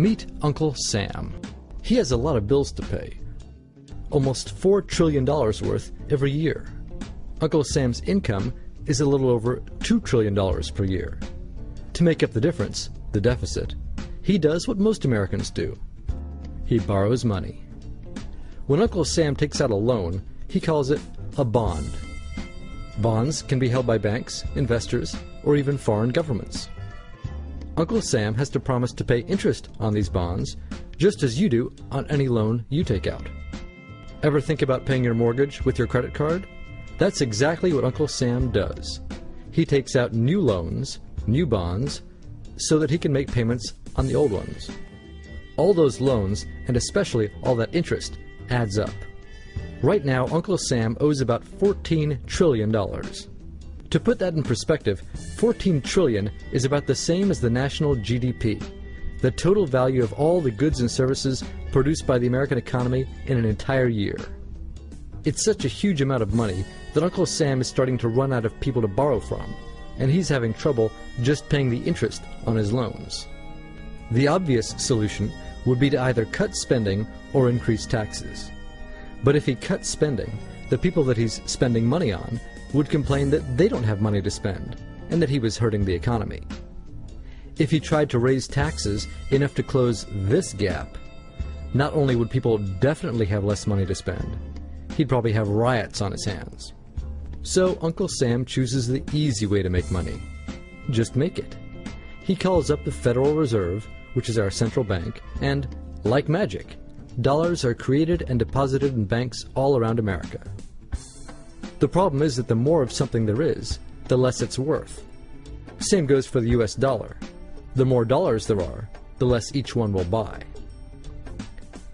Meet Uncle Sam. He has a lot of bills to pay. Almost $4 trillion worth every year. Uncle Sam's income is a little over $2 trillion per year. To make up the difference, the deficit, he does what most Americans do. He borrows money. When Uncle Sam takes out a loan, he calls it a bond. Bonds can be held by banks, investors, or even foreign governments. Uncle Sam has to promise to pay interest on these bonds, just as you do on any loan you take out. Ever think about paying your mortgage with your credit card? That's exactly what Uncle Sam does. He takes out new loans, new bonds, so that he can make payments on the old ones. All those loans, and especially all that interest, adds up. Right now, Uncle Sam owes about $14 trillion. To put that in perspective, 14 trillion is about the same as the national GDP, the total value of all the goods and services produced by the American economy in an entire year. It's such a huge amount of money that Uncle Sam is starting to run out of people to borrow from, and he's having trouble just paying the interest on his loans. The obvious solution would be to either cut spending or increase taxes. But if he cuts spending, the people that he's spending money on would complain that they don't have money to spend and that he was hurting the economy. If he tried to raise taxes enough to close this gap, not only would people definitely have less money to spend, he'd probably have riots on his hands. So Uncle Sam chooses the easy way to make money. Just make it. He calls up the Federal Reserve, which is our central bank, and, like magic, dollars are created and deposited in banks all around America. The problem is that the more of something there is, the less it's worth. Same goes for the US dollar. The more dollars there are, the less each one will buy.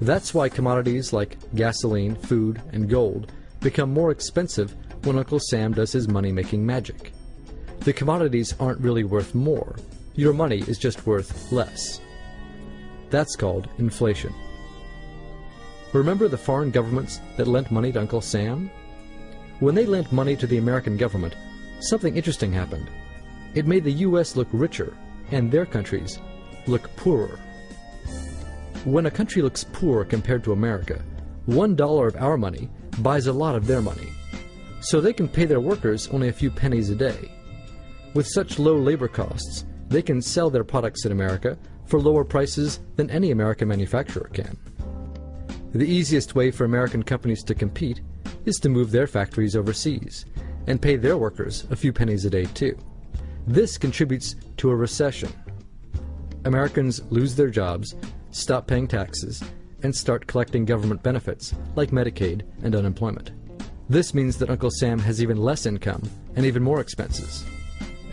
That's why commodities like gasoline, food, and gold become more expensive when Uncle Sam does his money-making magic. The commodities aren't really worth more. Your money is just worth less. That's called inflation. Remember the foreign governments that lent money to Uncle Sam? When they lent money to the American government, something interesting happened. It made the U.S. look richer, and their countries look poorer. When a country looks poor compared to America, one dollar of our money buys a lot of their money. So they can pay their workers only a few pennies a day. With such low labor costs, they can sell their products in America for lower prices than any American manufacturer can. The easiest way for American companies to compete is to move their factories overseas and pay their workers a few pennies a day too. This contributes to a recession. Americans lose their jobs, stop paying taxes, and start collecting government benefits like Medicaid and unemployment. This means that Uncle Sam has even less income and even more expenses.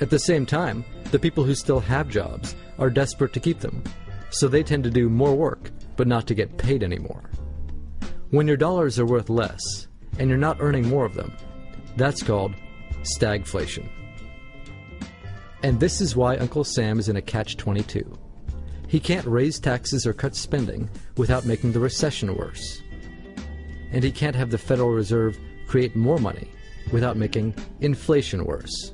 At the same time, the people who still have jobs are desperate to keep them, so they tend to do more work but not to get paid anymore. When your dollars are worth less, and you're not earning more of them, that's called stagflation. And this is why Uncle Sam is in a catch-22. He can't raise taxes or cut spending without making the recession worse. And he can't have the Federal Reserve create more money without making inflation worse.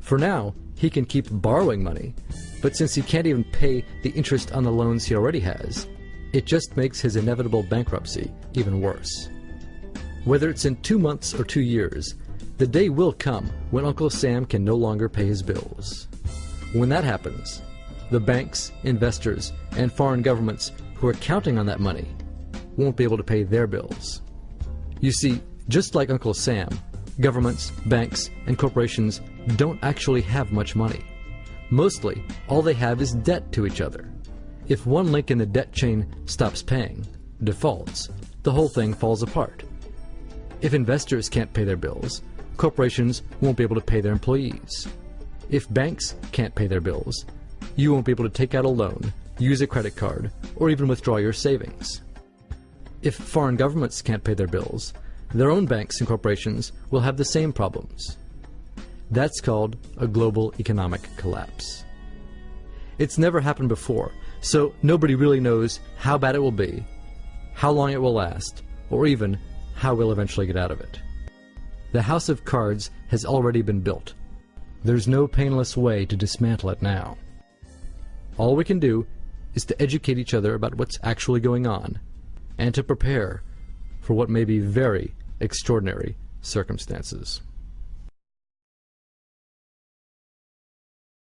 For now, he can keep borrowing money, but since he can't even pay the interest on the loans he already has, it just makes his inevitable bankruptcy even worse. Whether it's in two months or two years, the day will come when Uncle Sam can no longer pay his bills. When that happens, the banks, investors, and foreign governments who are counting on that money won't be able to pay their bills. You see, just like Uncle Sam, governments, banks, and corporations don't actually have much money. Mostly, all they have is debt to each other. If one link in the debt chain stops paying, defaults, the whole thing falls apart. If investors can't pay their bills, corporations won't be able to pay their employees. If banks can't pay their bills, you won't be able to take out a loan, use a credit card, or even withdraw your savings. If foreign governments can't pay their bills, their own banks and corporations will have the same problems. That's called a global economic collapse. It's never happened before, so nobody really knows how bad it will be, how long it will last, or even how we'll eventually get out of it. The house of cards has already been built. There's no painless way to dismantle it now. All we can do is to educate each other about what's actually going on and to prepare for what may be very extraordinary circumstances.